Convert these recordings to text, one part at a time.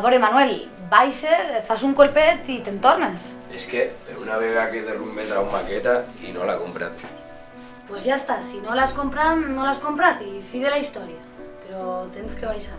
A veure, Manuel, baixa, et fas un colpet i te'n tornes. És que per una vegada que derrumbe trau maqueta i no l'ha comprat. Pues ja està, si no l'has comprat, no l'has comprat i fi de la història. Però tens que baixar.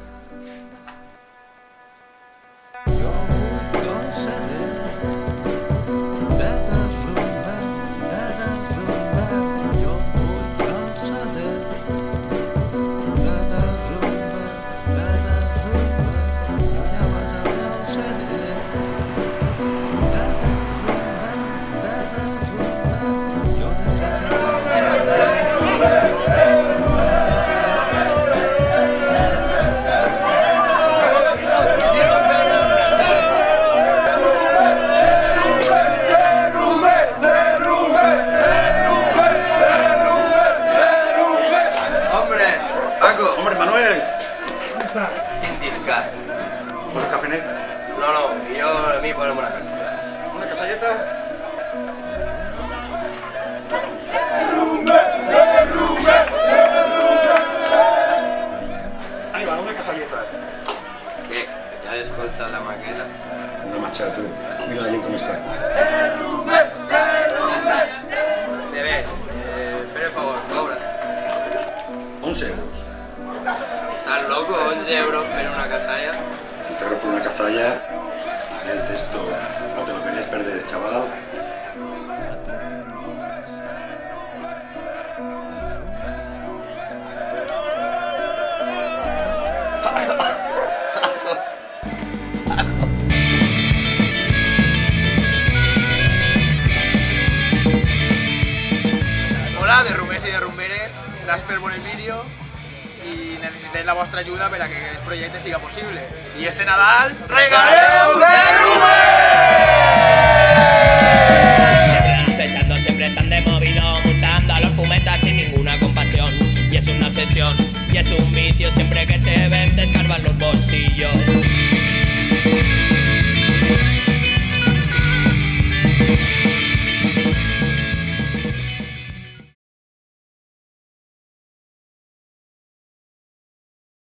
Indiscat. ¿por café net? No, no, jo a mi posa'm una casa. ¿Una casalleta? Ahí va, una casalleta. Què? Ja has escoltat la maqueta? Una marcha, tú. Mira la gent com està. De bé, eh, el favor, cobra. 11 euros. Estàs loco? 11 euros per una casalla? Un perro por una cazalla. El texto. No te lo querías perder, chaval. Hola, derrumbers i derrumberes, per veure el vídeo i necessitem la vostra ajuda per a que aquest projecte siga possible. I este Nadal, regaleu Siempre acechando, siempre tan de movido, multando a los fumetas sin ninguna compasión. Y es una obsesión, y es un vicio, siempre que te ven te.